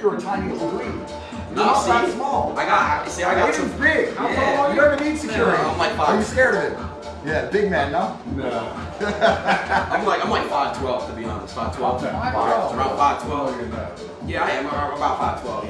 you're a tiny little dude. You're No, not see, that small. I got, see, I got Aiden's two. big. How Yeah. tall are you? You don't even need security. I'm like five. Are you scared of it? Yeah, big man, no? No. I'm like, I'm like 5'12", to be honest. 5'12". 5'12". Around 5'12". Yeah, I am. I'm about 5'12", you?